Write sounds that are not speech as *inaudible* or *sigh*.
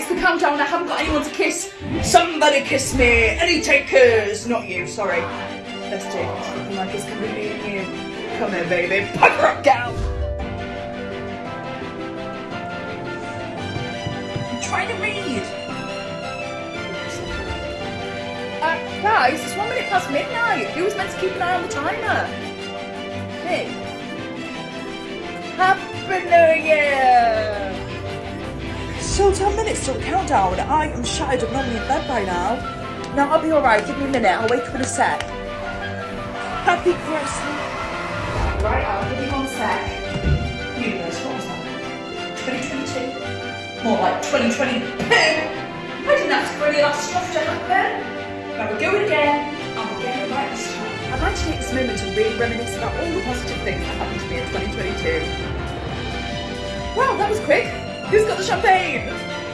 it's the countdown. I haven't got anyone to kiss. Somebody kiss me. Any takers? Not you, sorry. Let's take it. Looking like it's me and you. Come here, baby. Pucker up, gal. I'm trying to read. Uh, guys, it's one minute past midnight. Who was meant to keep an eye on the timer? Me. Year! Still 10 minutes till countdown. I am shattered. I'm normally in bed by now. No, I'll be alright. Give me a minute. I'll wake up in a sec. Happy Christmas. Right, I'll give you one sec. Universe, what was that? 2022? More like 2020. *laughs* I didn't ask for any of that stuff to happen. Now we're going again. And we're getting it right this time. I'd like to take this moment to really reminisce about all the positive things that happened to me in 2022. Wow, that was quick. Who's got the champagne?